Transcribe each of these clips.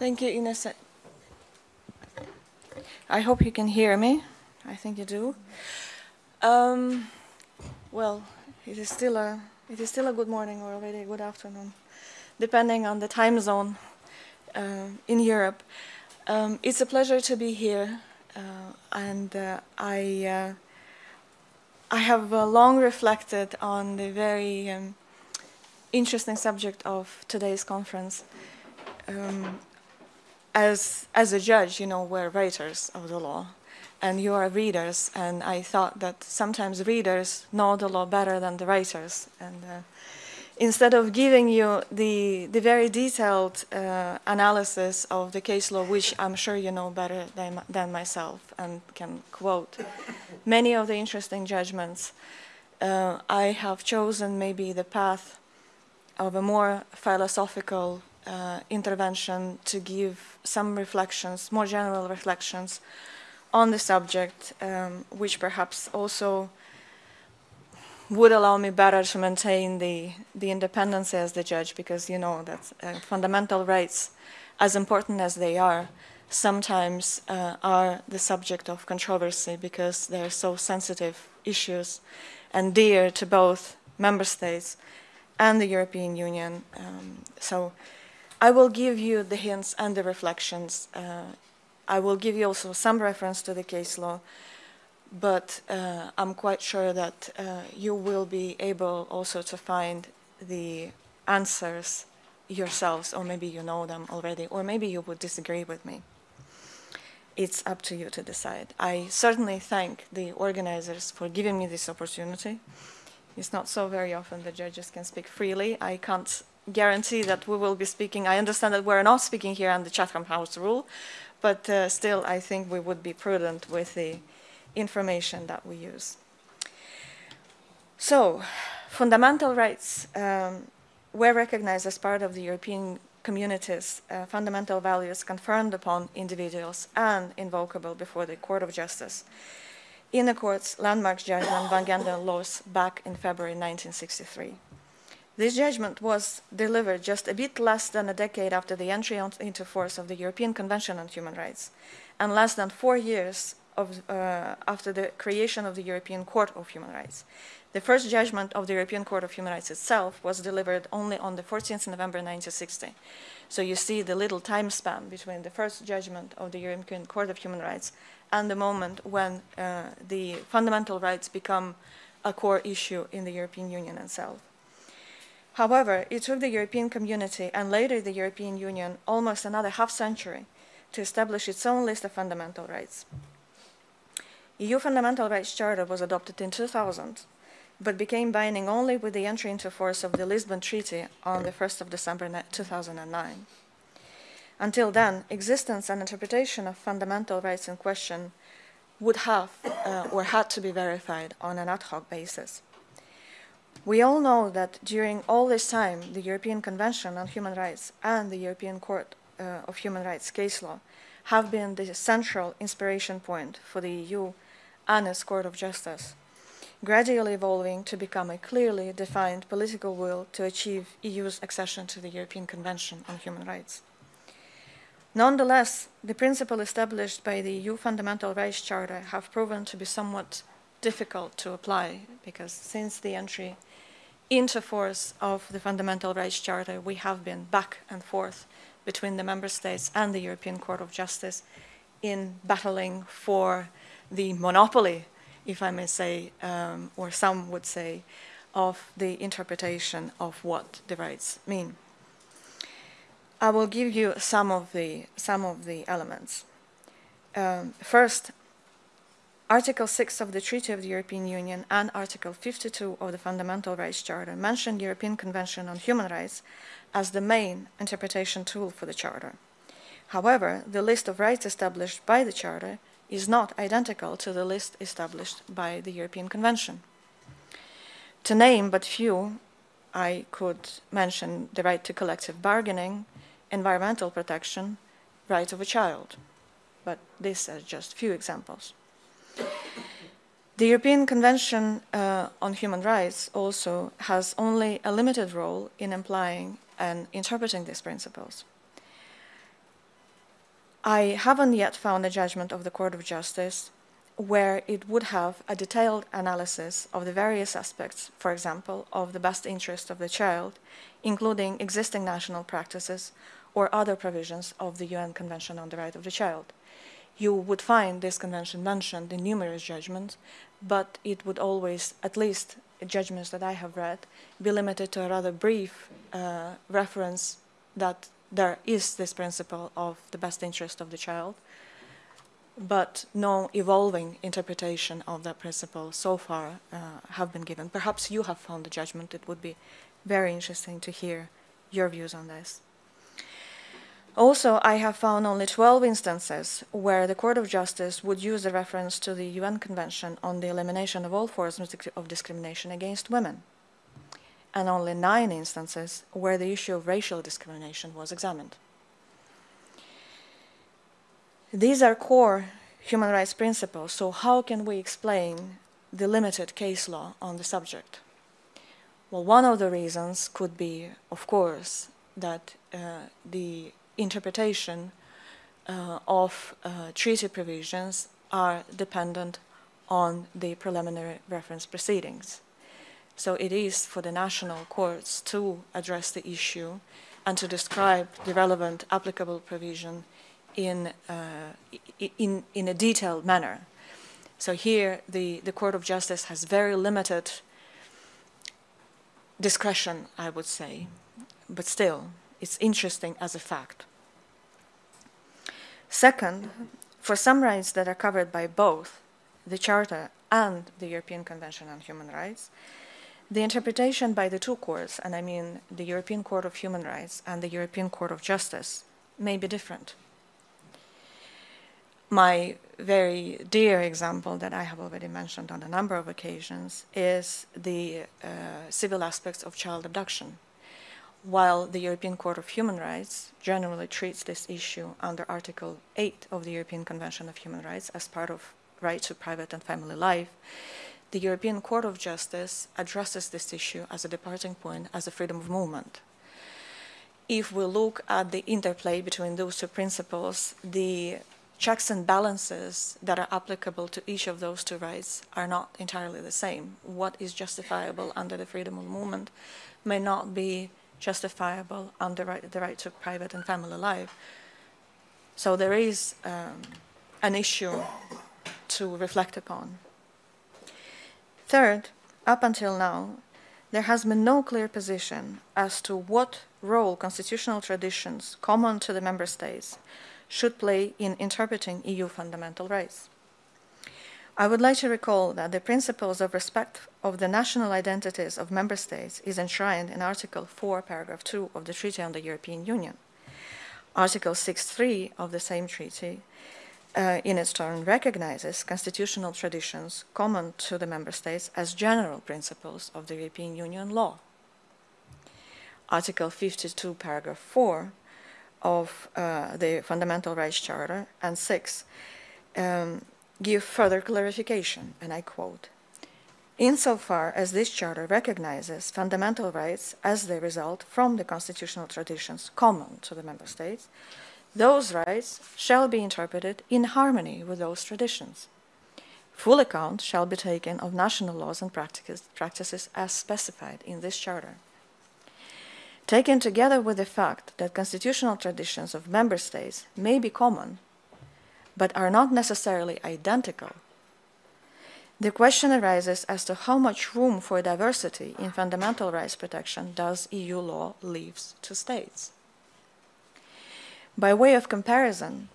Thank you, Ines. I hope you can hear me. I think you do. Um, well, it is still a it is still a good morning or already a good afternoon, depending on the time zone uh, in Europe. Um, it's a pleasure to be here, uh, and uh, I uh, I have uh, long reflected on the very um, interesting subject of today's conference. Um, as as a judge, you know, we're writers of the law, and you are readers. And I thought that sometimes readers know the law better than the writers. And uh, instead of giving you the the very detailed uh, analysis of the case law, which I'm sure you know better than than myself, and can quote many of the interesting judgments, uh, I have chosen maybe the path of a more philosophical uh, intervention to give some reflections, more general reflections on the subject, um, which perhaps also would allow me better to maintain the, the independence as the judge because you know that uh, fundamental rights, as important as they are, sometimes uh, are the subject of controversy because they're so sensitive issues and dear to both member states and the European Union. Um, so I will give you the hints and the reflections. Uh, I will give you also some reference to the case law, but uh, I'm quite sure that uh, you will be able also to find the answers yourselves, or maybe you know them already, or maybe you would disagree with me. It's up to you to decide. I certainly thank the organizers for giving me this opportunity. It's not so very often the judges can speak freely. I can't guarantee that we will be speaking. I understand that we're not speaking here on the Chatham House rule, but uh, still I think we would be prudent with the information that we use. So, fundamental rights um, were recognized as part of the European community's uh, fundamental values confirmed upon individuals and invocable before the Court of Justice in the court's landmark judgment Van Gend en Loos back in February 1963. This judgment was delivered just a bit less than a decade after the entry into force of the European Convention on Human Rights, and less than four years of, uh, after the creation of the European Court of Human Rights. The first judgment of the European Court of Human Rights itself was delivered only on the 14th of November 1960. So you see the little time span between the first judgment of the European Court of Human Rights and the moment when uh, the fundamental rights become a core issue in the European Union itself. However, it took the European community and later the European Union almost another half century to establish its own list of fundamental rights. EU Fundamental Rights Charter was adopted in 2000, but became binding only with the entry into force of the Lisbon Treaty on the 1st of December 2009. Until then, existence and interpretation of fundamental rights in question would have uh, or had to be verified on an ad hoc basis. We all know that during all this time, the European Convention on Human Rights and the European Court uh, of Human Rights case law have been the central inspiration point for the EU and its Court of Justice, gradually evolving to become a clearly defined political will to achieve EU's accession to the European Convention on Human Rights. Nonetheless, the principles established by the EU Fundamental Rights Charter have proven to be somewhat difficult to apply because since the entry into force of the Fundamental Rights Charter, we have been back and forth between the member states and the European Court of Justice in battling for the monopoly, if I may say, um, or some would say, of the interpretation of what the rights mean. I will give you some of the, some of the elements. Um, first, Article 6 of the Treaty of the European Union and Article 52 of the Fundamental Rights Charter mention the European Convention on Human Rights as the main interpretation tool for the Charter. However, the list of rights established by the Charter is not identical to the list established by the European Convention. To name but few, I could mention the right to collective bargaining, environmental protection, right of a child. But these are just few examples. The European Convention uh, on Human Rights also has only a limited role in applying and interpreting these principles. I haven't yet found a judgment of the Court of Justice where it would have a detailed analysis of the various aspects, for example, of the best interest of the child, including existing national practices or other provisions of the UN Convention on the Right of the Child. You would find this convention mentioned in numerous judgments, but it would always, at least judgments that I have read, be limited to a rather brief uh, reference that there is this principle of the best interest of the child, but no evolving interpretation of that principle so far uh, have been given. Perhaps you have found a judgment. It would be very interesting to hear your views on this. Also, I have found only 12 instances where the Court of Justice would use a reference to the UN Convention on the Elimination of All Forms of Discrimination Against Women, and only nine instances where the issue of racial discrimination was examined. These are core human rights principles, so how can we explain the limited case law on the subject? Well, one of the reasons could be, of course, that uh, the interpretation uh, of uh, treaty provisions are dependent on the preliminary reference proceedings. So it is for the national courts to address the issue and to describe the relevant applicable provision in, uh, in, in a detailed manner. So here the, the Court of Justice has very limited discretion, I would say, but still, it's interesting as a fact. Second, for some rights that are covered by both the Charter and the European Convention on Human Rights, the interpretation by the two courts, and I mean the European Court of Human Rights and the European Court of Justice, may be different. My very dear example that I have already mentioned on a number of occasions is the uh, civil aspects of child abduction while the European Court of Human Rights generally treats this issue under Article 8 of the European Convention of Human Rights as part of right to private and family life, the European Court of Justice addresses this issue as a departing point, as a freedom of movement. If we look at the interplay between those two principles, the checks and balances that are applicable to each of those two rights are not entirely the same. What is justifiable under the freedom of movement may not be justifiable under right, the right to private and family life. So there is um, an issue to reflect upon. Third, up until now, there has been no clear position as to what role constitutional traditions common to the member states should play in interpreting EU fundamental rights. I would like to recall that the principles of respect of the national identities of member states is enshrined in Article 4, paragraph 2 of the Treaty on the European Union. Article 6.3 of the same treaty, uh, in its turn, recognizes constitutional traditions common to the member states as general principles of the European Union law. Article 52, paragraph 4 of uh, the Fundamental Rights Charter and 6 um, give further clarification, and I quote, Insofar as this charter recognizes fundamental rights as they result from the constitutional traditions common to the member states, those rights shall be interpreted in harmony with those traditions. Full account shall be taken of national laws and practices as specified in this charter. Taken together with the fact that constitutional traditions of member states may be common but are not necessarily identical, the question arises as to how much room for diversity in fundamental rights protection does EU law leave to states. By way of comparison,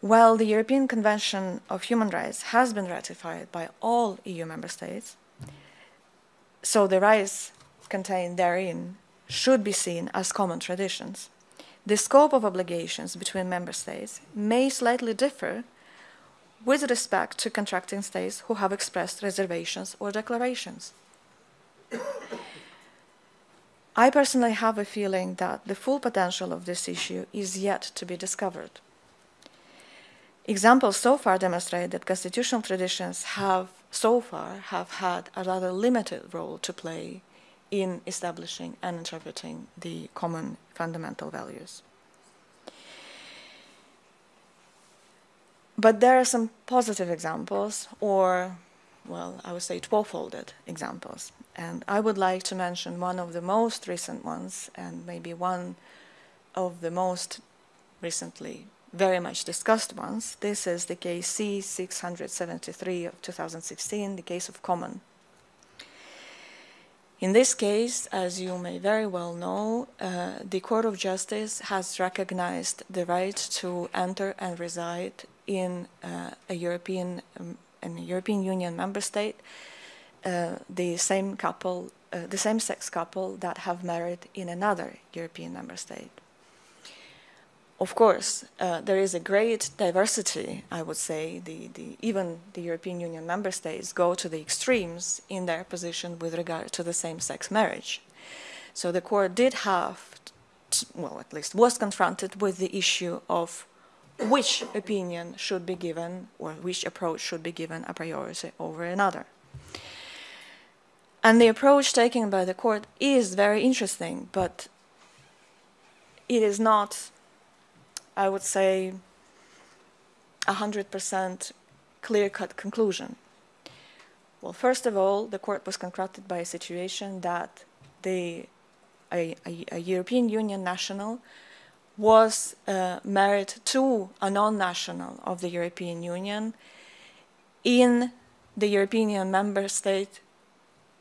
while the European Convention of Human Rights has been ratified by all EU member states, so the rights contained therein should be seen as common traditions the scope of obligations between member states may slightly differ with respect to contracting states who have expressed reservations or declarations. I personally have a feeling that the full potential of this issue is yet to be discovered. Examples so far demonstrate that constitutional traditions have so far have had a rather limited role to play in establishing and interpreting the common fundamental values. but there are some positive examples, or, well, I would say twelve-folded examples. And I would like to mention one of the most recent ones, and maybe one of the most recently very much discussed ones. This is the case C673 of 2016, the case of Coman. In this case, as you may very well know, uh, the Court of Justice has recognized the right to enter and reside in uh, a European, um, European Union member state, uh, the same couple, uh, the same sex couple that have married in another European member state. Of course, uh, there is a great diversity, I would say. The, the, even the European Union member states go to the extremes in their position with regard to the same-sex marriage. So the court did have, to, well, at least was confronted with the issue of which opinion should be given or which approach should be given a priority over another. And the approach taken by the court is very interesting, but it is not I would say, a 100% clear-cut conclusion. Well, first of all, the court was confronted by a situation that the, a, a, a European Union national was uh, married to a non-national of the European Union in the European member state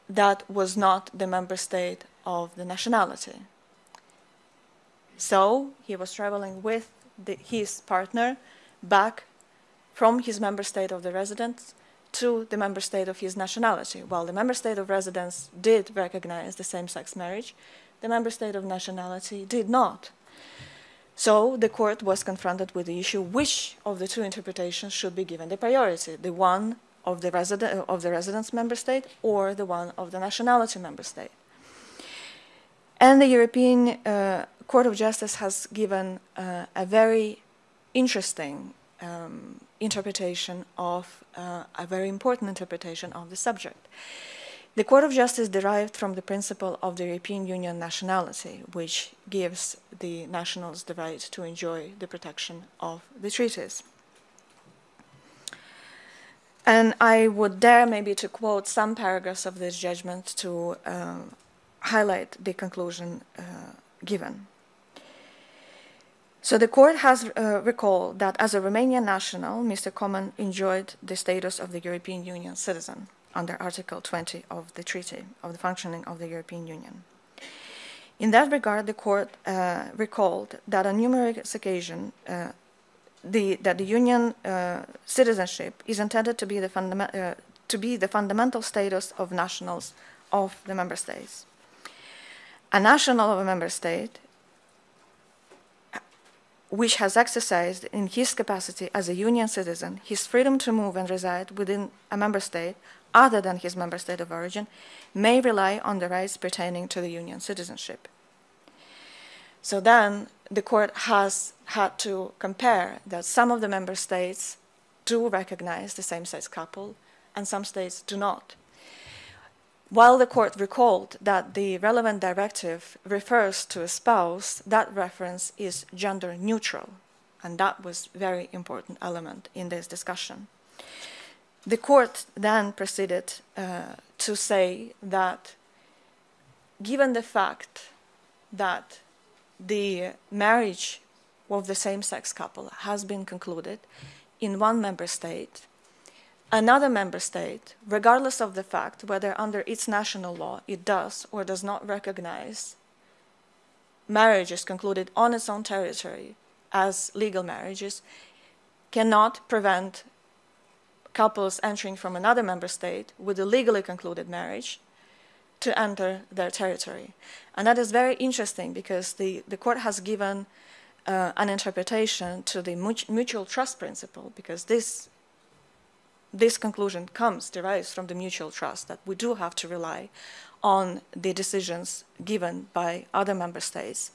that was not the member state of the nationality. So he was traveling with the, his partner back from his member state of the residence to the member state of his nationality. While the member state of residence did recognize the same-sex marriage, the member state of nationality did not. So the court was confronted with the issue which of the two interpretations should be given the priority, the one of the, resident, of the residence member state or the one of the nationality member state. And the European uh, Court of Justice has given uh, a very interesting um, interpretation of, uh, a very important interpretation of the subject. The Court of Justice derived from the principle of the European Union nationality, which gives the nationals the right to enjoy the protection of the treaties. And I would dare maybe to quote some paragraphs of this judgment to uh, highlight the conclusion uh, given. So the court has uh, recalled that as a Romanian national, Mr. Coman enjoyed the status of the European Union citizen under Article 20 of the Treaty of the Functioning of the European Union. In that regard, the court uh, recalled that on numerous occasions, uh, the, that the Union uh, citizenship is intended to be, the uh, to be the fundamental status of nationals of the member states. A national of a member state which has exercised in his capacity as a union citizen his freedom to move and reside within a member state other than his member state of origin may rely on the rights pertaining to the union citizenship. So then the court has had to compare that some of the member states do recognize the same-sex couple and some states do not. While the court recalled that the relevant directive refers to a spouse, that reference is gender neutral, and that was a very important element in this discussion. The court then proceeded uh, to say that given the fact that the marriage of the same-sex couple has been concluded in one member state, another member state, regardless of the fact whether under its national law it does or does not recognize marriages concluded on its own territory as legal marriages, cannot prevent couples entering from another member state with a legally concluded marriage to enter their territory. And that is very interesting because the, the court has given uh, an interpretation to the mutual trust principle because this this conclusion comes, derives from the mutual trust that we do have to rely on the decisions given by other member states.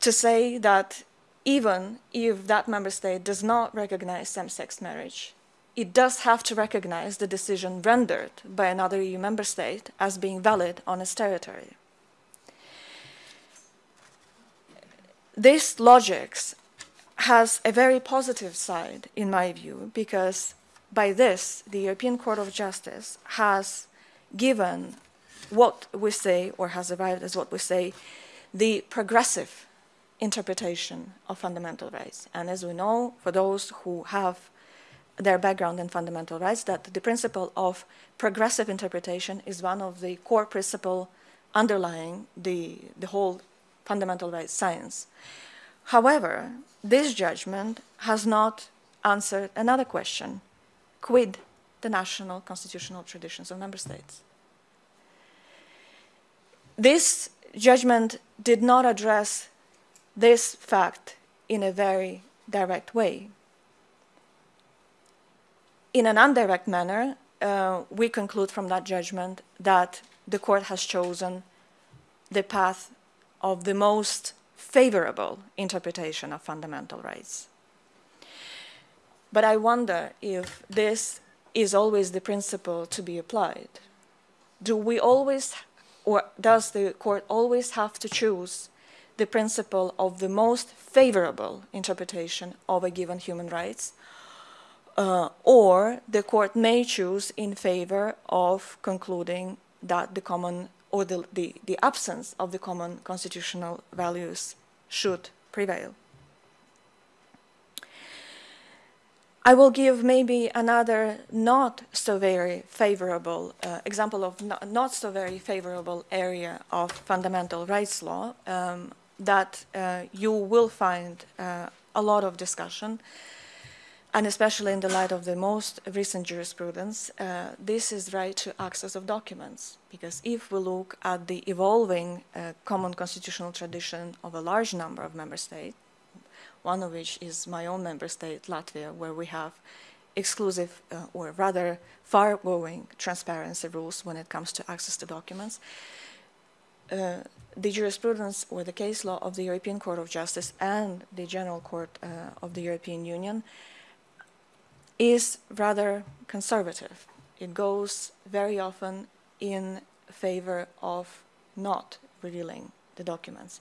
To say that even if that member state does not recognize same-sex marriage, it does have to recognize the decision rendered by another EU member state as being valid on its territory. This logic has a very positive side, in my view, because by this, the European Court of Justice has given what we say, or has arrived as what we say, the progressive interpretation of fundamental rights. And as we know, for those who have their background in fundamental rights, that the principle of progressive interpretation is one of the core principles underlying the, the whole fundamental rights science. However, this judgment has not answered another question. Quid the national constitutional traditions of member states? This judgment did not address this fact in a very direct way. In an indirect manner, uh, we conclude from that judgment that the court has chosen the path of the most favorable interpretation of fundamental rights. But I wonder if this is always the principle to be applied. Do we always, or does the court always have to choose the principle of the most favorable interpretation of a given human rights? Uh, or the court may choose in favor of concluding that the common or the, the, the absence of the common constitutional values should prevail. I will give maybe another not so very favorable uh, example of not, not, so very favorable area of fundamental rights law um, that uh, you will find uh, a lot of discussion and especially in the light of the most recent jurisprudence, uh, this is right to access of documents. Because if we look at the evolving uh, common constitutional tradition of a large number of member states, one of which is my own member state, Latvia, where we have exclusive uh, or rather far-going transparency rules when it comes to access to documents, uh, the jurisprudence or the case law of the European Court of Justice and the General Court uh, of the European Union is rather conservative. It goes very often in favor of not revealing the documents.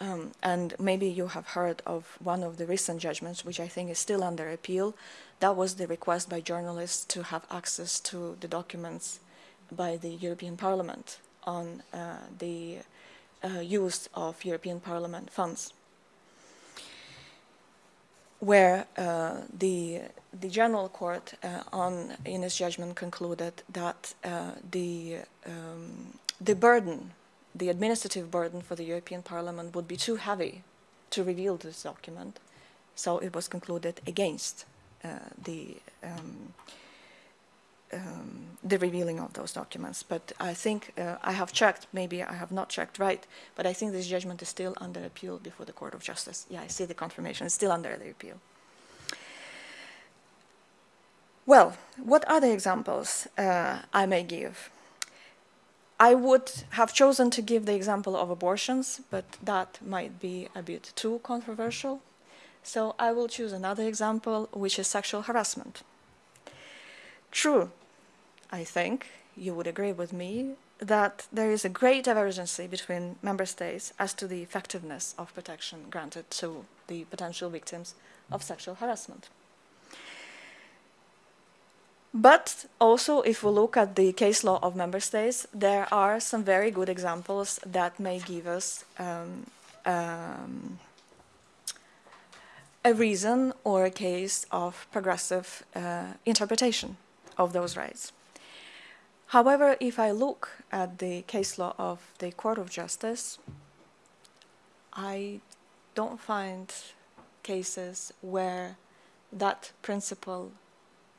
Um, and maybe you have heard of one of the recent judgments, which I think is still under appeal. That was the request by journalists to have access to the documents by the European Parliament on uh, the uh, use of European Parliament funds where uh, the the general court uh, on in its judgment concluded that uh, the um, the burden, the administrative burden for the European Parliament would be too heavy to reveal this document, so it was concluded against uh, the um, um, the revealing of those documents. But I think uh, I have checked, maybe I have not checked right, but I think this judgment is still under appeal before the Court of Justice. Yeah, I see the confirmation, it's still under the appeal. Well, what other examples uh, I may give? I would have chosen to give the example of abortions, but that might be a bit too controversial. So I will choose another example, which is sexual harassment. True, I think you would agree with me that there is a great divergence between member states as to the effectiveness of protection granted to the potential victims of sexual harassment. But also, if we look at the case law of member states, there are some very good examples that may give us um, um, a reason or a case of progressive uh, interpretation of those rights. However, if I look at the case law of the Court of Justice, I don't find cases where that principle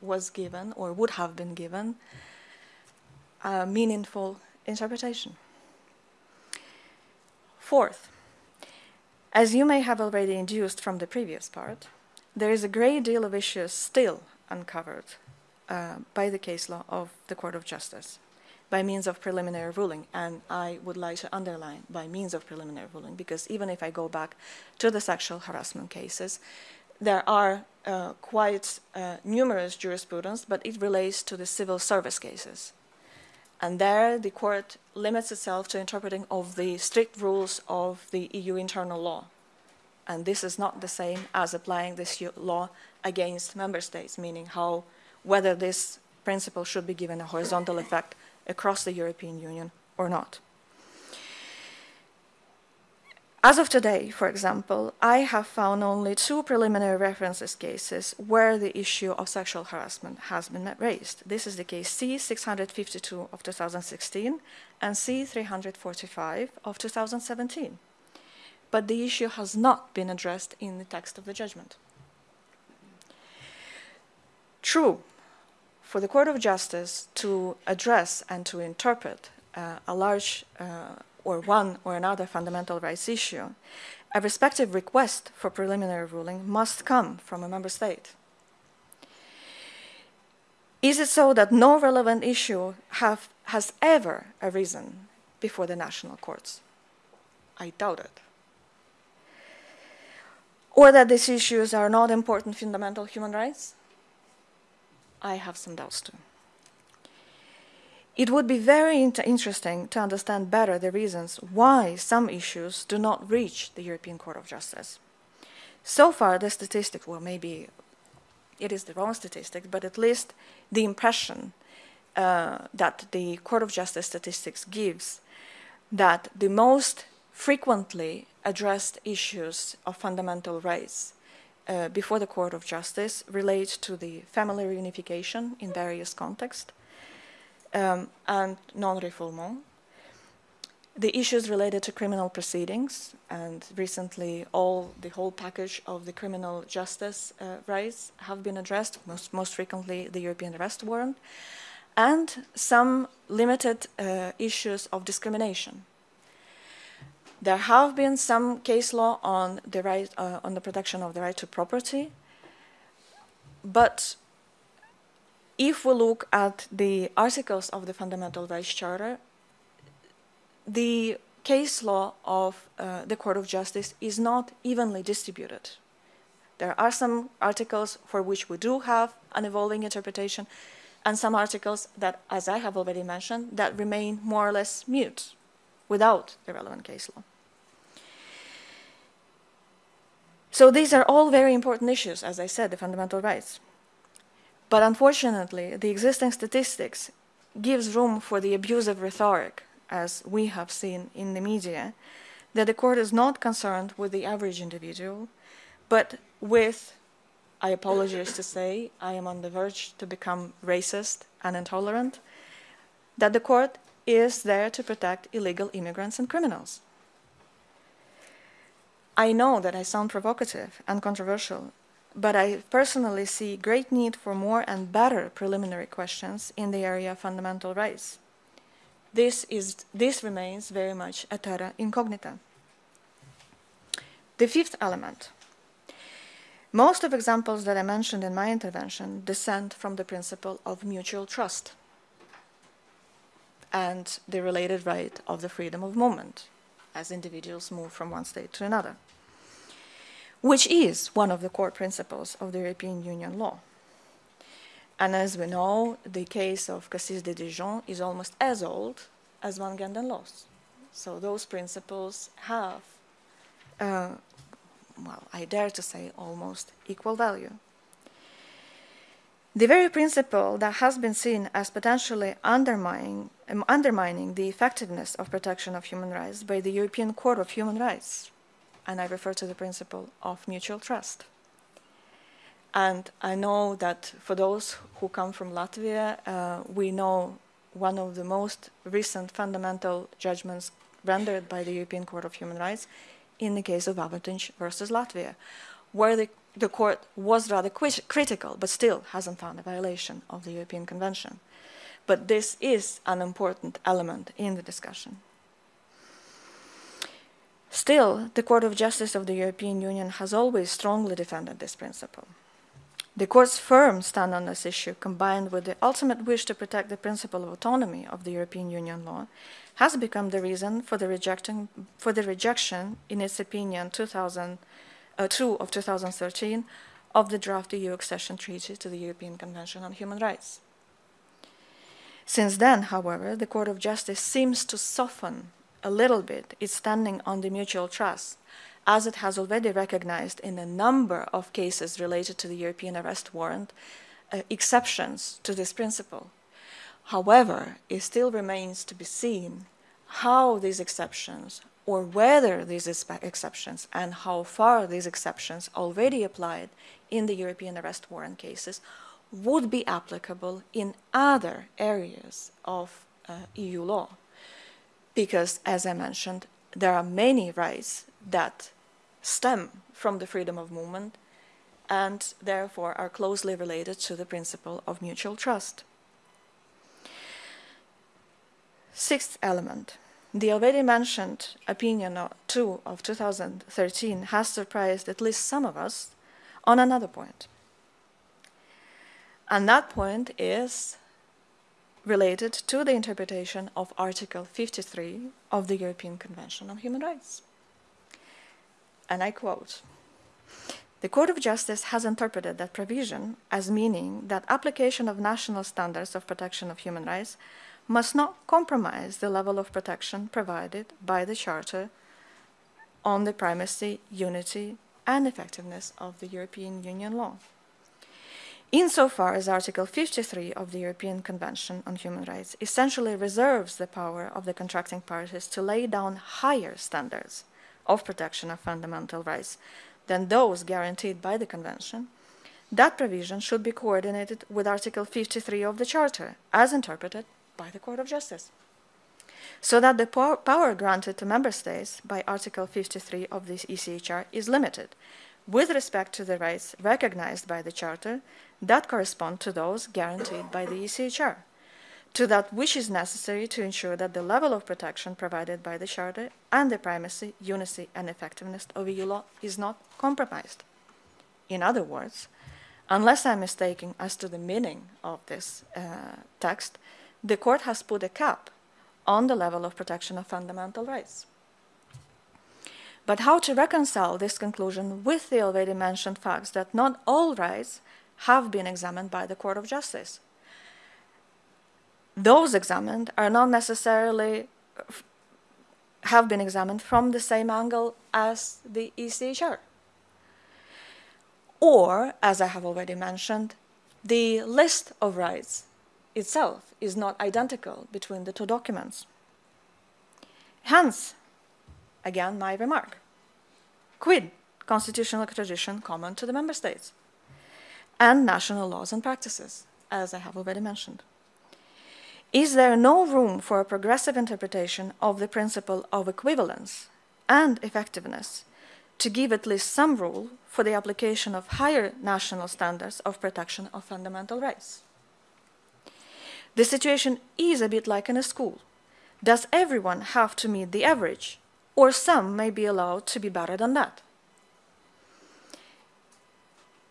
was given or would have been given a meaningful interpretation. Fourth, as you may have already induced from the previous part, there is a great deal of issues still uncovered uh, by the case law of the Court of Justice by means of preliminary ruling. And I would like to underline by means of preliminary ruling, because even if I go back to the sexual harassment cases, there are uh, quite uh, numerous jurisprudence, but it relates to the civil service cases. And there the court limits itself to interpreting of the strict rules of the EU internal law And this is not the same as applying this law against member states, meaning how whether this principle should be given a horizontal effect across the European Union or not. As of today, for example, I have found only two preliminary references cases where the issue of sexual harassment has been raised. This is the case C652 of 2016 and C345 of 2017. But the issue has not been addressed in the text of the judgment. True, for the Court of Justice to address and to interpret uh, a large uh, or one or another fundamental rights issue, a respective request for preliminary ruling must come from a member state. Is it so that no relevant issue have, has ever arisen before the national courts? I doubt it. Or that these issues are not important fundamental human rights? I have some doubts too. It would be very inter interesting to understand better the reasons why some issues do not reach the European Court of Justice. So far, the statistics, well, maybe it is the wrong statistic, but at least the impression uh, that the Court of Justice statistics gives that the most frequently addressed issues of fundamental rights uh, before the Court of Justice relate to the family reunification in various contexts, um, and non-refoulement. The issues related to criminal proceedings, and recently all the whole package of the criminal justice uh, rights have been addressed, most, most frequently the European arrest warrant, and some limited uh, issues of discrimination. There have been some case law on the right uh, on the protection of the right to property, but if we look at the articles of the Fundamental Rights Charter, the case law of uh, the Court of Justice is not evenly distributed. There are some articles for which we do have an evolving interpretation, and some articles that, as I have already mentioned, that remain more or less mute without the relevant case law. So these are all very important issues, as I said, the fundamental rights. But unfortunately, the existing statistics gives room for the abusive rhetoric, as we have seen in the media, that the court is not concerned with the average individual, but with, I apologize to say, I am on the verge to become racist and intolerant, that the court is there to protect illegal immigrants and criminals. I know that I sound provocative and controversial, but I personally see great need for more and better preliminary questions in the area of fundamental rights. This, is, this remains very much a terra incognita. The fifth element. Most of examples that I mentioned in my intervention descend from the principle of mutual trust and the related right of the freedom of movement as individuals move from one state to another which is one of the core principles of the European Union law. And as we know, the case of Cassis de Dijon is almost as old as Van Gend en Loos. So those principles have, uh, well, I dare to say almost equal value. The very principle that has been seen as potentially undermining, um, undermining the effectiveness of protection of human rights by the European Court of Human Rights and I refer to the principle of mutual trust. And I know that for those who come from Latvia, uh, we know one of the most recent fundamental judgments rendered by the European Court of Human Rights in the case of Avotiņš versus Latvia, where the, the court was rather critical, but still hasn't found a violation of the European Convention. But this is an important element in the discussion. Still, the Court of Justice of the European Union has always strongly defended this principle. The Court's firm stand on this issue, combined with the ultimate wish to protect the principle of autonomy of the European Union law, has become the reason for the, rejecting, for the rejection, in its opinion 2002 uh, of 2013, of the draft EU accession treaty to the European Convention on Human Rights. Since then, however, the Court of Justice seems to soften a little bit is standing on the mutual trust as it has already recognized in a number of cases related to the European arrest warrant, uh, exceptions to this principle. However, it still remains to be seen how these exceptions or whether these exceptions and how far these exceptions already applied in the European arrest warrant cases would be applicable in other areas of uh, EU law. Because, as I mentioned, there are many rights that stem from the freedom of movement and therefore are closely related to the principle of mutual trust. Sixth element. The already mentioned opinion 2 of 2013 has surprised at least some of us on another point. And that point is related to the interpretation of Article 53 of the European Convention on Human Rights. And I quote, the Court of Justice has interpreted that provision as meaning that application of national standards of protection of human rights must not compromise the level of protection provided by the Charter on the primacy, unity, and effectiveness of the European Union law. Insofar as Article 53 of the European Convention on Human Rights essentially reserves the power of the contracting parties to lay down higher standards of protection of fundamental rights than those guaranteed by the Convention, that provision should be coordinated with Article 53 of the Charter, as interpreted by the Court of Justice, so that the power granted to Member States by Article 53 of the ECHR is limited with respect to the rights recognized by the Charter that correspond to those guaranteed by the ECHR to that which is necessary to ensure that the level of protection provided by the Charter and the primacy, unity, and effectiveness of EU law is not compromised. In other words, unless I'm mistaken as to the meaning of this uh, text, the court has put a cap on the level of protection of fundamental rights. But how to reconcile this conclusion with the already mentioned facts that not all rights have been examined by the Court of Justice? those examined are not necessarily have been examined from the same angle as the ECHR. Or, as I have already mentioned, the list of rights itself is not identical between the two documents. Hence, again, my remark. Quid constitutional tradition common to the member states and national laws and practices, as I have already mentioned. Is there no room for a progressive interpretation of the principle of equivalence and effectiveness to give at least some rule for the application of higher national standards of protection of fundamental rights? The situation is a bit like in a school. Does everyone have to meet the average, or some may be allowed to be better than that?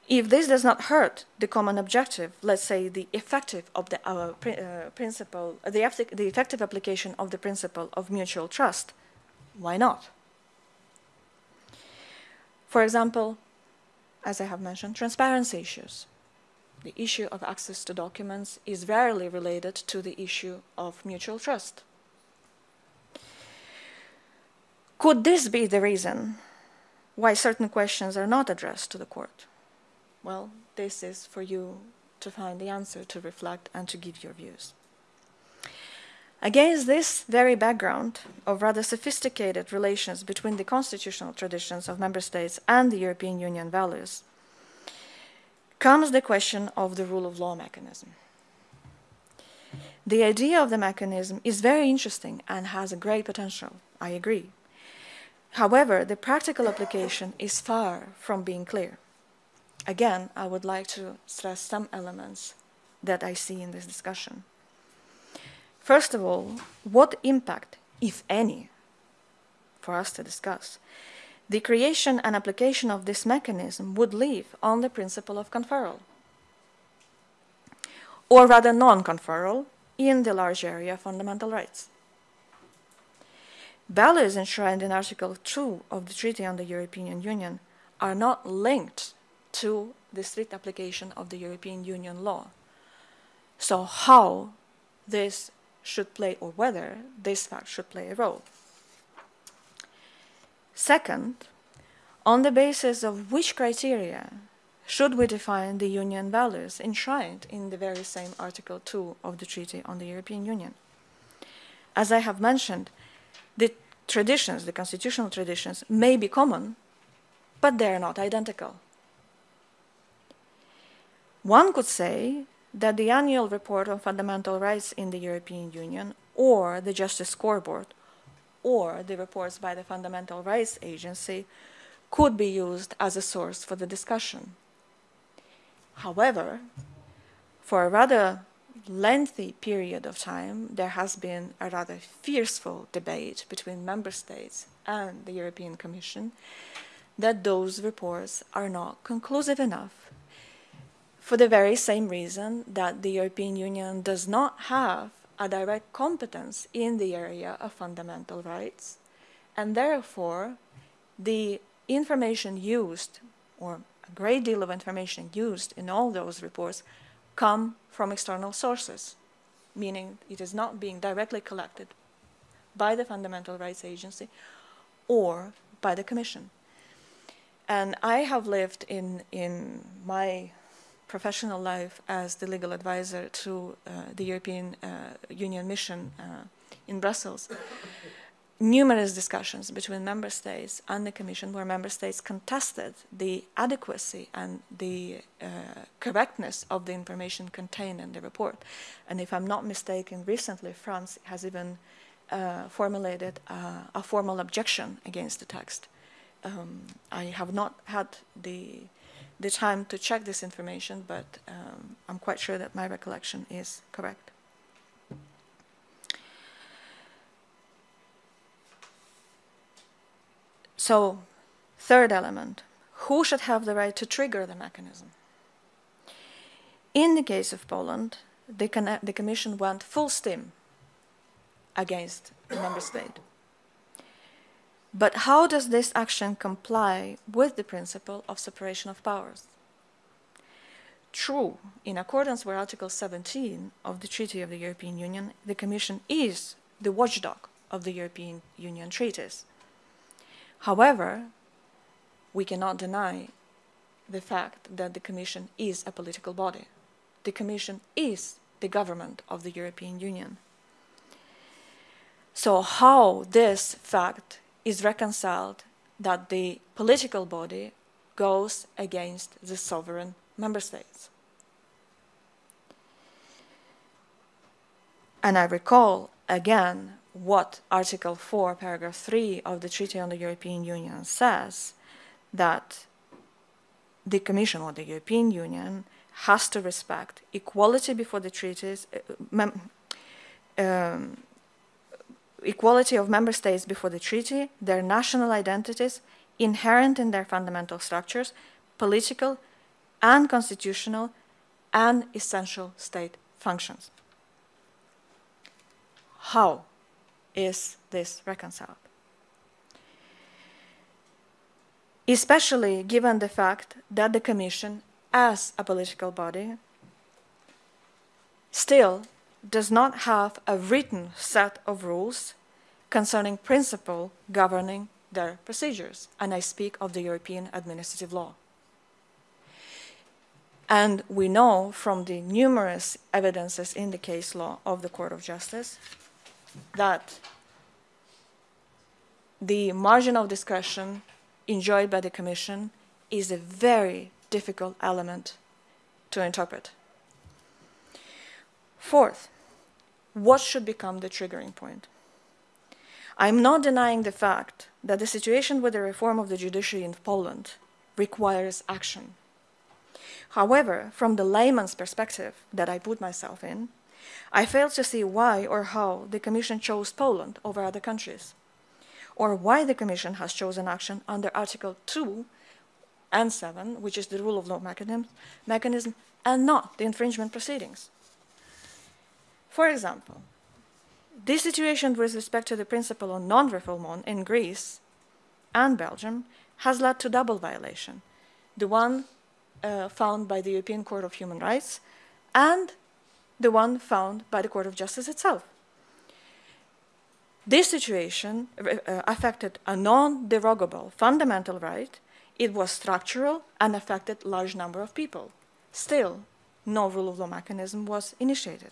If this does not hurt the common objective, let's say the effective of the uh, uh, principle, the, the effective application of the principle of mutual trust, why not? For example, as I have mentioned, transparency issues. The issue of access to documents is rarely related to the issue of mutual trust. Could this be the reason why certain questions are not addressed to the court? Well, this is for you to find the answer, to reflect, and to give your views. Against this very background of rather sophisticated relations between the constitutional traditions of member states and the European Union values, comes the question of the rule of law mechanism. The idea of the mechanism is very interesting and has a great potential, I agree. However, the practical application is far from being clear. Again, I would like to stress some elements that I see in this discussion. First of all, what impact, if any, for us to discuss, the creation and application of this mechanism would leave on the principle of conferral, or rather non-conferral, in the large area of fundamental rights. Values enshrined in Article 2 of the Treaty on the European Union are not linked to the strict application of the European Union law. So how this should play, or whether this fact should play a role. Second, on the basis of which criteria should we define the Union values enshrined in the very same Article 2 of the Treaty on the European Union? As I have mentioned, the traditions, the constitutional traditions, may be common, but they are not identical. One could say that the annual report on fundamental rights in the European Union or the Justice Scoreboard or the reports by the Fundamental Rights Agency could be used as a source for the discussion. However, for a rather lengthy period of time, there has been a rather fearful debate between member states and the European Commission that those reports are not conclusive enough for the very same reason that the European Union does not have a direct competence in the area of fundamental rights, and therefore the information used, or a great deal of information used in all those reports, come from external sources, meaning it is not being directly collected by the Fundamental Rights Agency or by the Commission. And I have lived in, in my professional life as the legal advisor to uh, the European uh, Union mission uh, in Brussels numerous discussions between member states and the Commission where member states contested the adequacy and the uh, correctness of the information contained in the report. And if I'm not mistaken, recently France has even uh, formulated uh, a formal objection against the text. Um, I have not had the, the time to check this information, but um, I'm quite sure that my recollection is correct. So, third element, who should have the right to trigger the mechanism? In the case of Poland, the, the Commission went full steam against the member state. But how does this action comply with the principle of separation of powers? True, in accordance with Article 17 of the Treaty of the European Union, the Commission is the watchdog of the European Union treaties. However, we cannot deny the fact that the Commission is a political body. The Commission is the government of the European Union. So how this fact is reconciled that the political body goes against the sovereign member states? And I recall again what Article 4, paragraph 3 of the Treaty on the European Union says, that the Commission or the European Union has to respect equality before the treaties, uh, um, equality of member states before the treaty, their national identities inherent in their fundamental structures, political and constitutional and essential state functions. How is this reconciled? Especially given the fact that the Commission, as a political body, still does not have a written set of rules concerning principle governing their procedures, and I speak of the European administrative law. And we know from the numerous evidences in the case law of the Court of Justice that the margin of discretion enjoyed by the Commission is a very difficult element to interpret. Fourth, what should become the triggering point? I'm not denying the fact that the situation with the reform of the judiciary in Poland requires action. However, from the layman's perspective that I put myself in, I fail to see why or how the Commission chose Poland over other countries, or why the Commission has chosen action under Article 2 and 7, which is the rule of law mechanism, mechanism and not the infringement proceedings. For example, this situation with respect to the principle of non-refoulement in Greece and Belgium has led to double violation. The one uh, found by the European Court of Human Rights and the one found by the Court of Justice itself. This situation uh, affected a non-derogable fundamental right it was structural and affected large number of people. Still, no rule of law mechanism was initiated.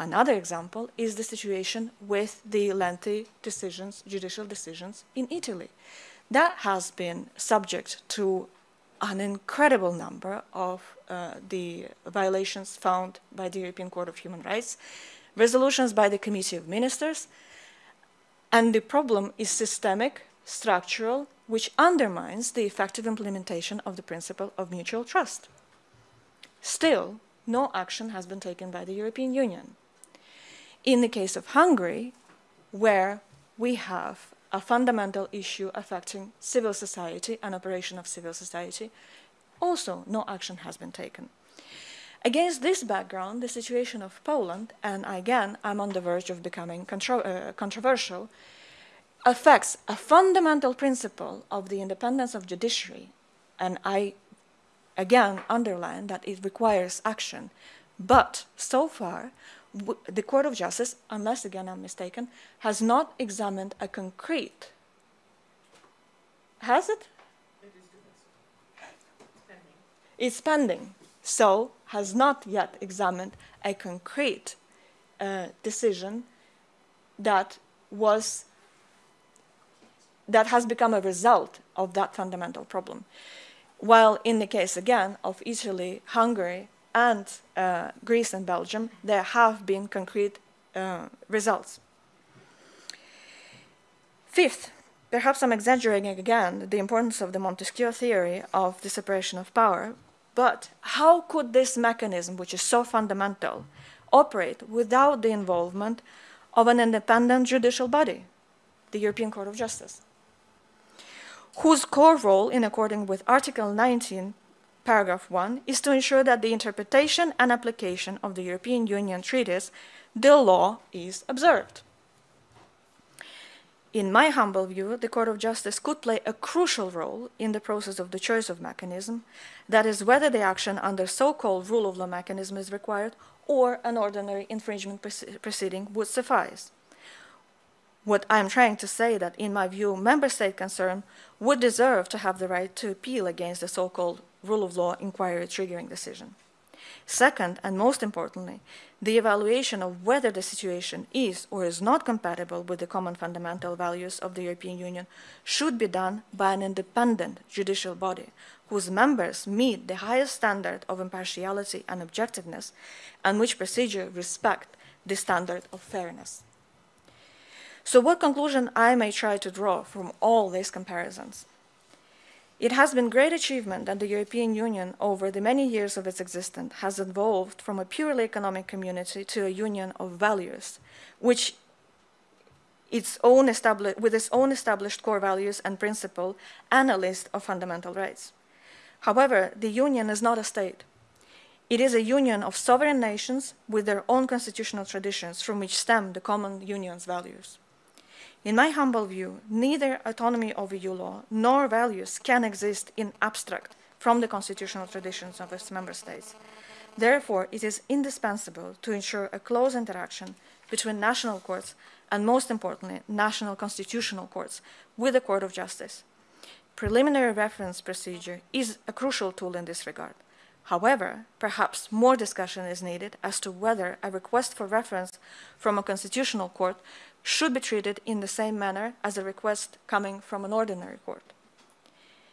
Another example is the situation with the lengthy decisions, judicial decisions in Italy. That has been subject to an incredible number of uh, the violations found by the European Court of Human Rights, resolutions by the Committee of Ministers, and the problem is systemic, structural, which undermines the effective implementation of the principle of mutual trust. Still, no action has been taken by the European Union. In the case of Hungary, where we have a fundamental issue affecting civil society and operation of civil society, also no action has been taken. Against this background, the situation of Poland, and again, I'm on the verge of becoming contro uh, controversial, affects a fundamental principle of the independence of judiciary, and I again underline that it requires action. But so far, the Court of Justice, unless again I'm mistaken, has not examined a concrete. Has it? it it's pending. So has not yet examined a concrete uh, decision that was that has become a result of that fundamental problem. While in the case again of Italy, Hungary, and uh, Greece and Belgium, there have been concrete uh, results. Fifth, perhaps I'm exaggerating again the importance of the Montesquieu theory of the separation of power, but how could this mechanism, which is so fundamental, operate without the involvement of an independent judicial body, the European Court of Justice, whose core role, in accordance with Article 19 paragraph 1, is to ensure that the interpretation and application of the European Union treaties, the law is observed. In my humble view, the Court of Justice could play a crucial role in the process of the choice of mechanism, that is, whether the action under so-called rule of law mechanism is required or an ordinary infringement proceeding would suffice. What I'm trying to say that, in my view, member state concern would deserve to have the right to appeal against the so-called rule of law inquiry triggering decision. Second, and most importantly, the evaluation of whether the situation is or is not compatible with the common fundamental values of the European Union should be done by an independent judicial body whose members meet the highest standard of impartiality and objectiveness and which procedure respect the standard of fairness. So what conclusion I may try to draw from all these comparisons? It has been great achievement that the European Union, over the many years of its existence, has evolved from a purely economic community to a union of values, which its own with its own established core values and principle and a list of fundamental rights. However, the Union is not a state. It is a union of sovereign nations with their own constitutional traditions from which stem the common union's values. In my humble view, neither autonomy of EU law nor values can exist in abstract from the constitutional traditions of its member states. Therefore, it is indispensable to ensure a close interaction between national courts and, most importantly, national constitutional courts with the Court of Justice. Preliminary reference procedure is a crucial tool in this regard. However, perhaps more discussion is needed as to whether a request for reference from a constitutional court should be treated in the same manner as a request coming from an ordinary court.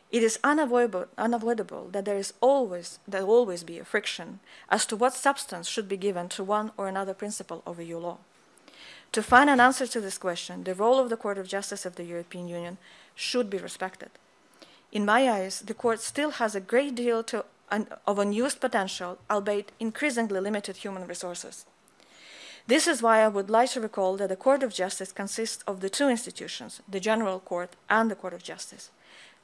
It is unavoidable, unavoidable that there is always, there will always be a friction as to what substance should be given to one or another principle of EU law. To find an answer to this question, the role of the Court of Justice of the European Union should be respected. In my eyes, the Court still has a great deal to, of unused potential, albeit increasingly limited human resources. This is why I would like to recall that the Court of Justice consists of the two institutions, the General Court and the Court of Justice.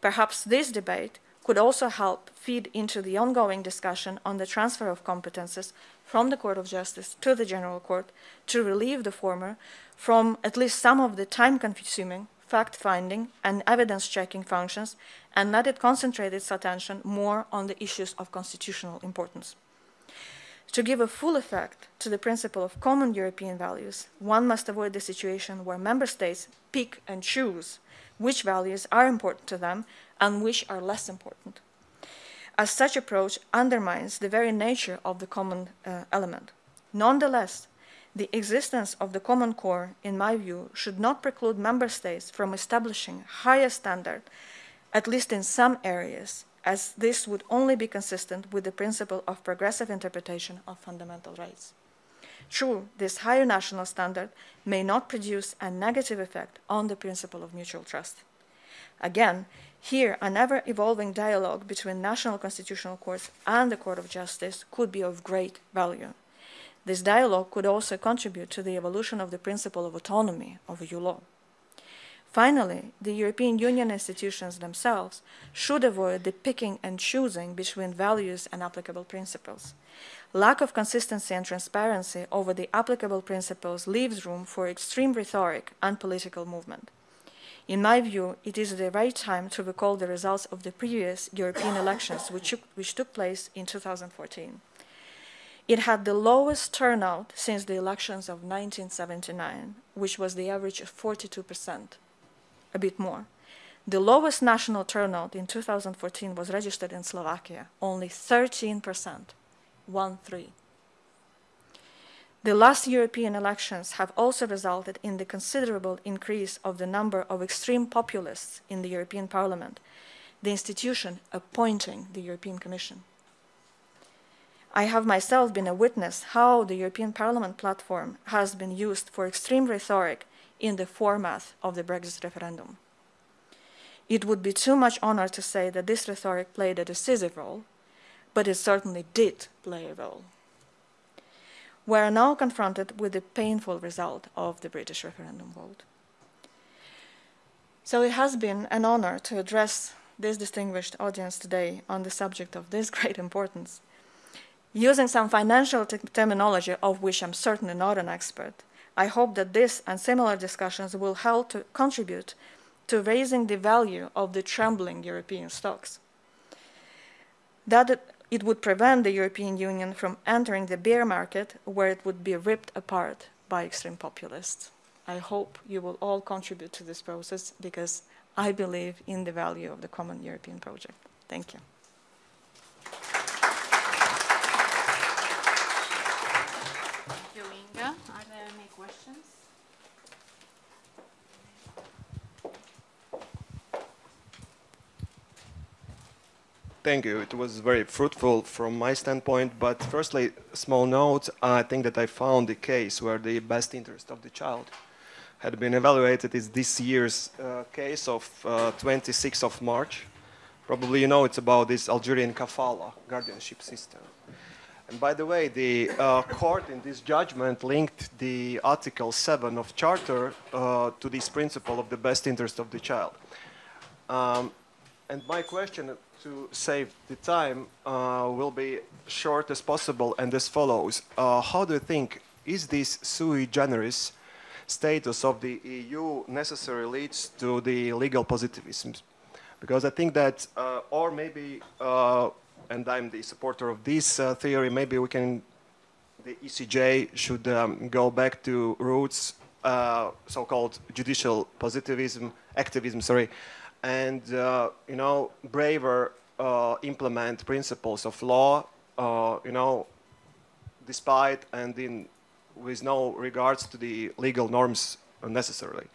Perhaps this debate could also help feed into the ongoing discussion on the transfer of competences from the Court of Justice to the General Court to relieve the former from at least some of the time-consuming fact-finding and evidence-checking functions and let it concentrate its attention more on the issues of constitutional importance. To give a full effect to the principle of common European values, one must avoid the situation where member states pick and choose which values are important to them and which are less important. As such approach undermines the very nature of the common uh, element. Nonetheless, the existence of the common core, in my view, should not preclude member states from establishing higher standards, at least in some areas, as this would only be consistent with the principle of progressive interpretation of fundamental rights. True, this higher national standard may not produce a negative effect on the principle of mutual trust. Again, here, an ever-evolving dialogue between national constitutional courts and the Court of Justice could be of great value. This dialogue could also contribute to the evolution of the principle of autonomy of EU law. Finally, the European Union institutions themselves should avoid the picking and choosing between values and applicable principles. Lack of consistency and transparency over the applicable principles leaves room for extreme rhetoric and political movement. In my view, it is the right time to recall the results of the previous European elections, which, which took place in 2014. It had the lowest turnout since the elections of 1979, which was the average of 42%, a bit more. The lowest national turnout in 2014 was registered in Slovakia, only 13%, 1-3. The last European elections have also resulted in the considerable increase of the number of extreme populists in the European Parliament, the institution appointing the European Commission. I have myself been a witness how the European Parliament platform has been used for extreme rhetoric in the format of the Brexit referendum. It would be too much honor to say that this rhetoric played a decisive role, but it certainly did play a role. We are now confronted with the painful result of the British referendum vote. So it has been an honor to address this distinguished audience today on the subject of this great importance. Using some financial terminology of which I'm certainly not an expert, I hope that this and similar discussions will help to contribute to raising the value of the trembling European stocks. That it would prevent the European Union from entering the bear market where it would be ripped apart by extreme populists. I hope you will all contribute to this process because I believe in the value of the common European project. Thank you. Thank you, Inga. Are there any questions? Thank you. It was very fruitful from my standpoint. But firstly, small note, I think that I found the case where the best interest of the child had been evaluated is this year's uh, case of uh, 26th of March. Probably you know it's about this Algerian kafala guardianship system. And by the way, the uh, court in this judgment linked the Article 7 of Charter uh, to this principle of the best interest of the child. Um, and my question to save the time uh, will be short as possible and as follows. Uh, how do you think, is this sui generis status of the EU necessary leads to the legal positivism? Because I think that, uh, or maybe, uh, and I'm the supporter of this uh, theory, maybe we can, the ECJ should um, go back to roots, uh, so-called judicial positivism, activism, sorry, and uh, you know braver uh, implement principles of law uh, you know despite and in with no regards to the legal norms necessarily.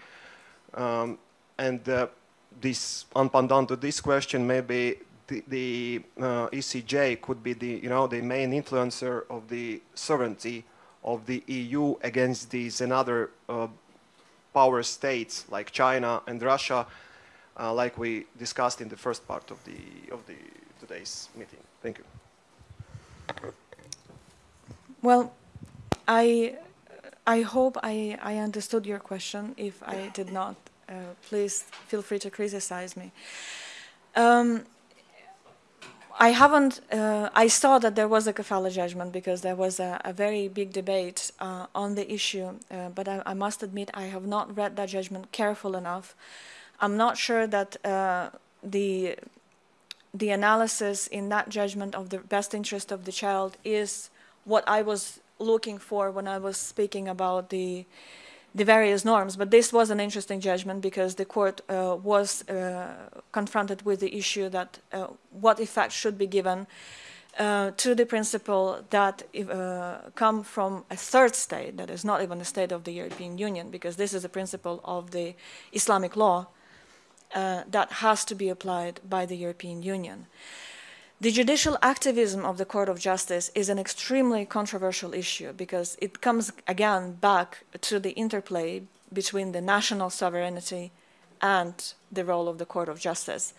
Um, and this pendant to this question maybe the, the uh, ECJ could be the you know the main influencer of the sovereignty of the EU against these and other uh, power states like China and Russia uh, like we discussed in the first part of the of the today's meeting. Thank you. Well, I I hope I, I understood your question. If I did not, uh, please feel free to criticize me. Um, I haven't, uh, I saw that there was a kafala judgment because there was a, a very big debate uh, on the issue, uh, but I, I, must admit I have not read that judgment careful enough I'm not sure that uh, the the analysis in that judgment of the best interest of the child is what I was looking for when I was speaking about the the various norms. But this was an interesting judgment because the court uh, was uh, confronted with the issue that uh, what effect should be given uh, to the principle that uh, come from a third state that is not even a state of the European Union, because this is a principle of the Islamic law uh, that has to be applied by the European Union. The judicial activism of the Court of Justice is an extremely controversial issue because it comes again back to the interplay between the national sovereignty and the role of the Court of Justice.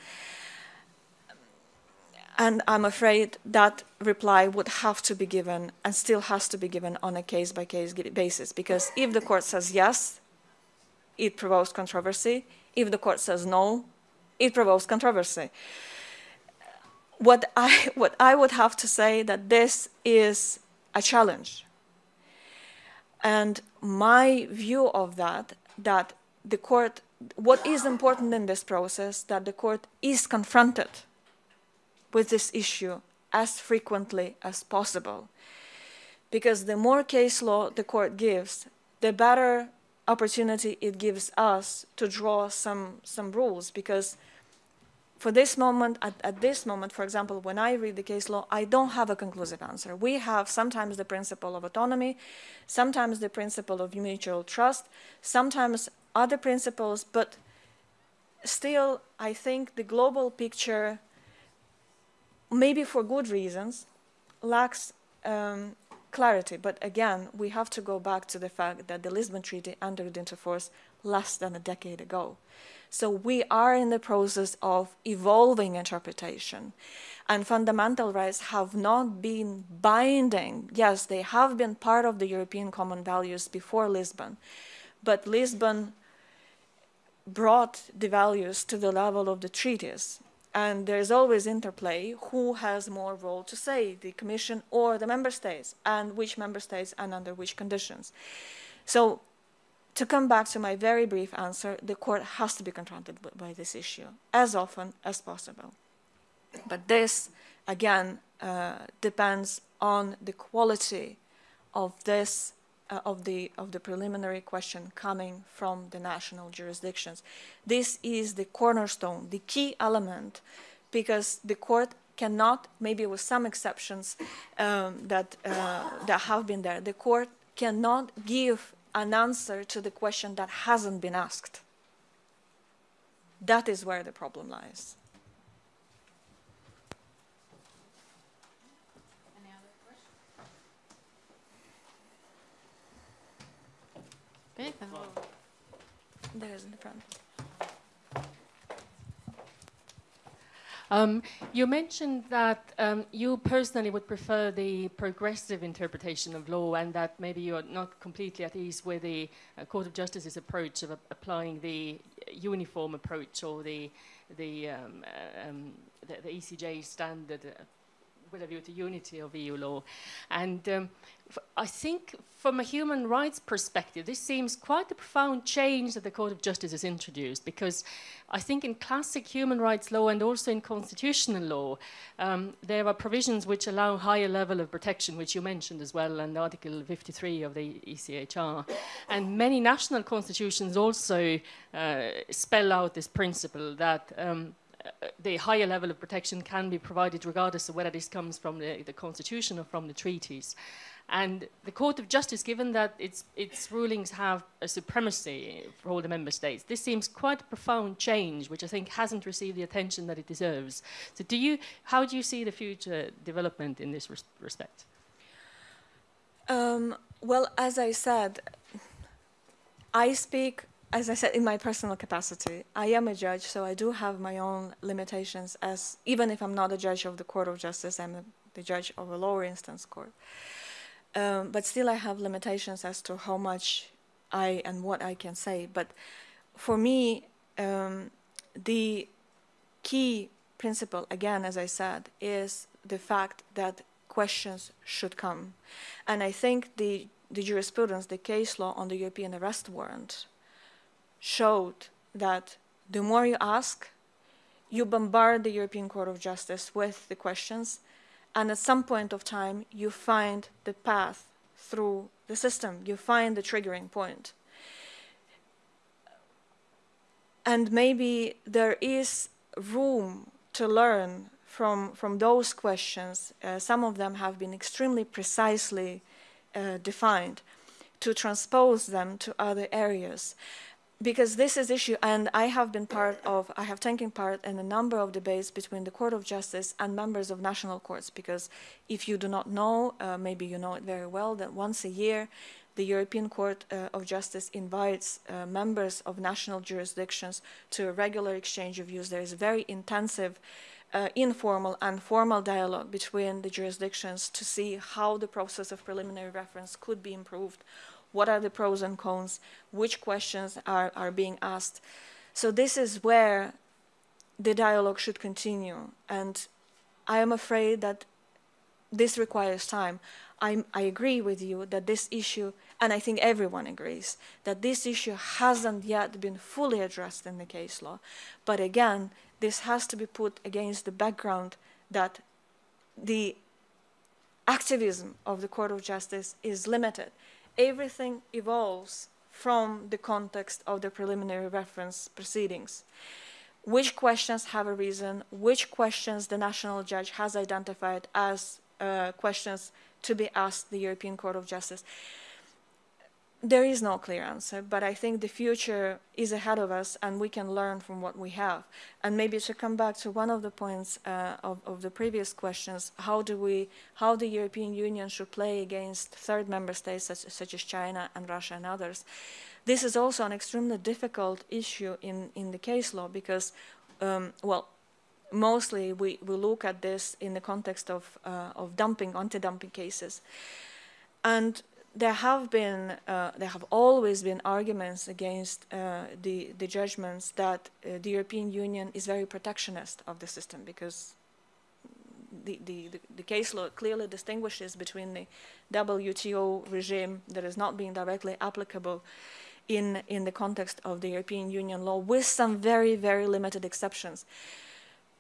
And I'm afraid that reply would have to be given and still has to be given on a case by case basis because if the court says yes, it provokes controversy. If the court says no, it provokes controversy. What I, what I would have to say that this is a challenge. And my view of that, that the court, what is important in this process, that the court is confronted with this issue as frequently as possible. Because the more case law the court gives, the better opportunity it gives us to draw some, some rules. Because for this moment, at, at, this moment, for example, when I read the case law, I don't have a conclusive answer. We have sometimes the principle of autonomy, sometimes the principle of mutual trust, sometimes other principles, but still, I think the global picture maybe for good reasons, lacks um, clarity. But again, we have to go back to the fact that the Lisbon Treaty entered into force less than a decade ago. So we are in the process of evolving interpretation. And fundamental rights have not been binding. Yes, they have been part of the European common values before Lisbon. But Lisbon brought the values to the level of the treaties and there's always interplay who has more role to say the commission or the member states and which member states and under which conditions. So to come back to my very brief answer the court has to be confronted by this issue as often as possible. But this again uh, depends on the quality of this uh, of the of the preliminary question coming from the national jurisdictions. This is the cornerstone, the key element, because the court cannot, maybe with some exceptions um, that uh, that have been there, the court cannot give an answer to the question that hasn't been asked. That is where the problem lies. Okay, There's in the front. Um, you mentioned that um, you personally would prefer the progressive interpretation of law and that maybe you're not completely at ease with the uh, Court of Justice's approach of uh, applying the uniform approach or the, the, um, uh, um, the, the, ECJ standard uh, with a view to unity of EU law. And um, I think from a human rights perspective, this seems quite a profound change that the Court of Justice has introduced because I think in classic human rights law and also in constitutional law, um, there are provisions which allow higher level of protection, which you mentioned as well, and Article 53 of the ECHR. And many national constitutions also uh, spell out this principle that um, the higher level of protection can be provided regardless of whether this comes from the, the constitution or from the treaties. And the Court of Justice, given that its, its rulings have a supremacy for all the member states, this seems quite a profound change, which I think hasn't received the attention that it deserves. So do you, how do you see the future development in this res respect? Um, well, as I said, I speak as I said, in my personal capacity, I am a judge, so I do have my own limitations as, even if I'm not a judge of the Court of Justice, I'm a, the judge of a lower instance court. Um, but still I have limitations as to how much I and what I can say. But for me, um, the key principle, again, as I said, is the fact that questions should come. And I think the, the jurisprudence, the case law on the European arrest warrant showed that the more you ask, you bombard the European Court of Justice with the questions, and at some point of time, you find the path through the system. You find the triggering point. And maybe there is room to learn from, from those questions. Uh, some of them have been extremely precisely uh, defined to transpose them to other areas because this is issue and i have been part of i have taken part in a number of debates between the court of justice and members of national courts because if you do not know uh, maybe you know it very well that once a year the european court uh, of justice invites uh, members of national jurisdictions to a regular exchange of views. There is very intensive uh, informal and formal dialogue between the jurisdictions to see how the process of preliminary reference could be improved what are the pros and cons, which questions are, are being asked. So this is where the dialogue should continue. And I am afraid that this requires time. I, I agree with you that this issue, and I think everyone agrees, that this issue hasn't yet been fully addressed in the case law. But again, this has to be put against the background that the activism of the Court of Justice is limited everything evolves from the context of the preliminary reference proceedings. Which questions have a reason, which questions the national judge has identified as uh, questions to be asked the European Court of Justice. There is no clear answer, but I think the future is ahead of us and we can learn from what we have. And maybe to come back to one of the points uh, of, of, the previous questions, how do we, how the European Union should play against third member states such, such as China and Russia and others. This is also an extremely difficult issue in, in the case law because, um, well, mostly we, we look at this in the context of, uh, of dumping, anti-dumping cases. And there have been, uh, there have always been arguments against uh, the, the judgments that uh, the European Union is very protectionist of the system because the, the, the, case law clearly distinguishes between the WTO regime that is not being directly applicable in, in the context of the European Union law with some very, very limited exceptions.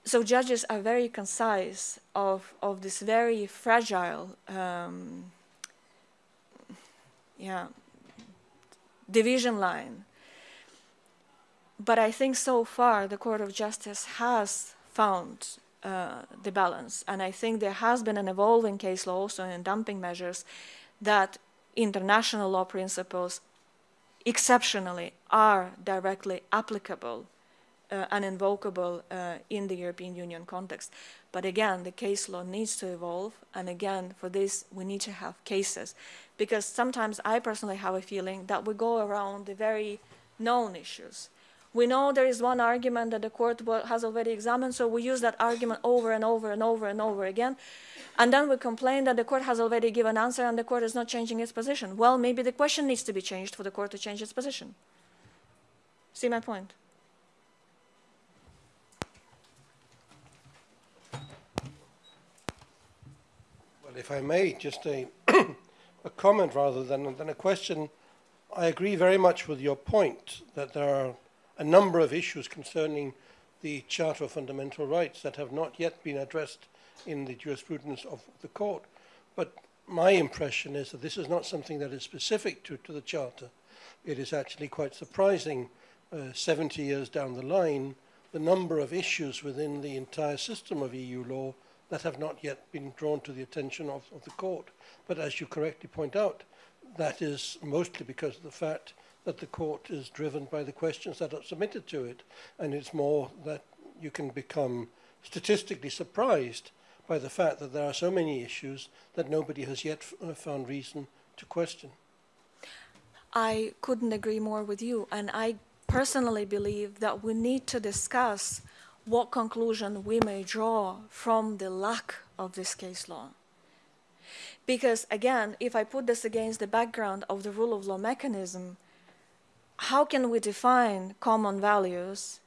So judges are very concise of, of this very fragile um, yeah, division line. But I think so far the Court of Justice has found uh, the balance. And I think there has been an evolving case law also in dumping measures that international law principles exceptionally are directly applicable uh, and invocable uh, in the European Union context. But again, the case law needs to evolve, and again, for this, we need to have cases. Because sometimes I personally have a feeling that we go around the very known issues. We know there is one argument that the court has already examined, so we use that argument over and over and over and over again. And then we complain that the court has already given an answer and the court is not changing its position. Well, maybe the question needs to be changed for the court to change its position. See my point? Well, if I may, just a, a comment rather than, than a question. I agree very much with your point that there are a number of issues concerning the Charter of Fundamental Rights that have not yet been addressed in the jurisprudence of the court. But my impression is that this is not something that is specific to, to the Charter. It is actually quite surprising, uh, 70 years down the line, the number of issues within the entire system of EU law that have not yet been drawn to the attention of, of the court. But as you correctly point out, that is mostly because of the fact that the court is driven by the questions that are submitted to it. And it's more that you can become statistically surprised by the fact that there are so many issues that nobody has yet uh, found reason to question. I couldn't agree more with you. And I personally believe that we need to discuss what conclusion we may draw from the lack of this case law. Because again, if I put this against the background of the rule of law mechanism, how can we define common values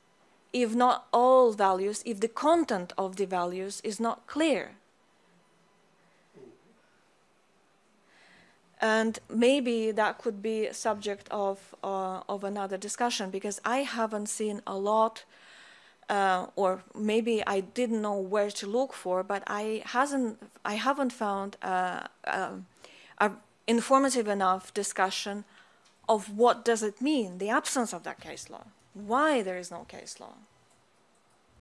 if not all values, if the content of the values is not clear? And maybe that could be subject of, uh, of another discussion because I haven't seen a lot uh, or maybe I didn't know where to look for, but I hasn't I haven't found uh, uh, a informative enough discussion of what does it mean the absence of that case law. why there is no case law.